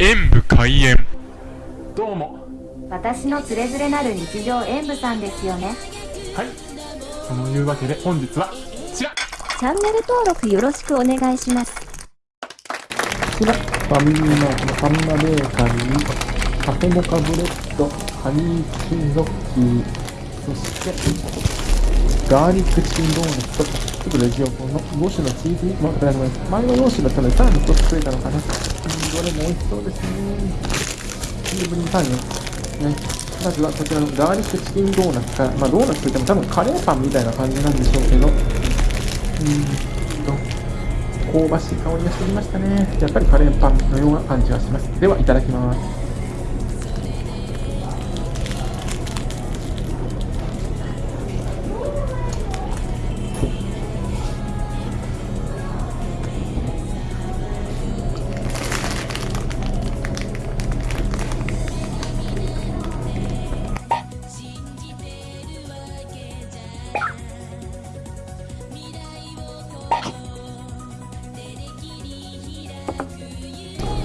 演武開演。どうも。私のつれづれなる日常演舞さんですよね。はい。そのいうわけで本日はこちら。こチャンネル登録よろしくお願いします。ちらファミリーマートのファミマベーカリーカフェモカブレッドハニーチキンロッキーそしてガーリックチキンドーナツとちょっとレジ横の5種の？チーズ？肉も食べられます前の4種だったのでさらに1つ増えたのかなうんどれも美味しそうですねチーズにパンよねまずはこちらのガーリックチキンドーナツから、まあ、ドーナツといっても多分カレーパンみたいな感じなんでしょうけど、うーんと、香ばしい香りがしてきましたね。やっぱりカレーパンのような感じがします。では、いただきます。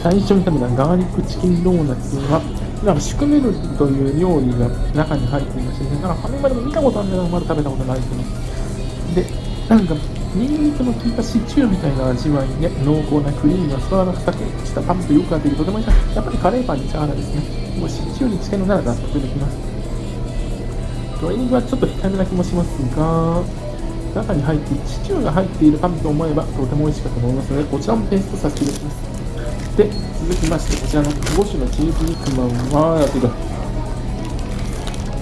最初に食べたガーリックチキンドーナツは、なんかシュクメルという料理が中に入っていまして、なんかファミマでも見たことあるんだけど、まだ食べたことないですね。で、なんか、ニンニクの効いたシチューみたいな味わいで、濃厚なクリームがそのままサクッしたパンとよく合っていて、とてもいいやっぱりカレーパンに近いですね。もうシチューに近いのなら納得できます。鶏肉はちょっと控えめな気もしますが、中に入ってシチューが入っているパンと思えばとても美味しかったと思いますので、こちらもペーストさせていただきます。で、続きまして、こちらの5種のチーズ肉まんは、てか、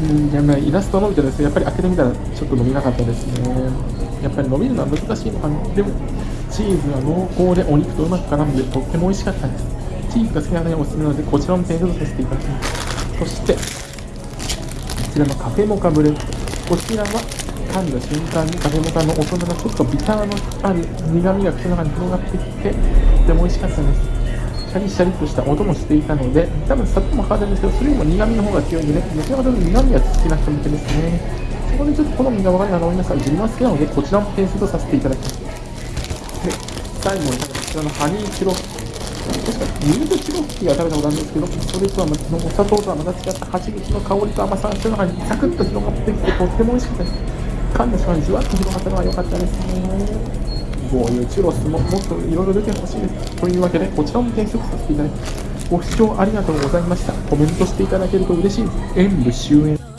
うん、やばい、イラストを伸びてですね、やっぱり開けてみたらちょっと伸びなかったですね。やっぱり伸びるのは難しいのかな。でも、チーズは濃厚でお肉とうまく絡んでとっても美味しかったです。チーズが好きな方におすすめなので、こちらもペーストさせていただきます。そして、こちらのカフェモカブレッド。こちらは噛んだ瞬間にカフェモカの大人のちょっとビターのある苦味が口の中に広がってきて、とても美味しかったです。シャリシャリとした音もしていたので、多分砂糖もかかってるんですけど、それよりも苦味の方が強いんでね、どちらかというと苦味が好きな人向けですね。そこでちょっと好みが分かるなと思いますが、自分は好きなので、こちらも点数とさせていただきます。で、最後にこちらのハニーチロッキー確かミルクチロッキが食べたことあるんですけど、それとは、お砂糖とはまた違った蜂蜜の香りと甘さが口の中にサクッと広がってきて、とっても美味しかったです。噛んだ瞬間にじわっと広がったのは良かったですね。こういうチュロスももっといろいろ出てほしいです。というわけで、こちらも転職させていただきます。ご視聴ありがとうございました。コメントしていただけると嬉しいです。演武終演。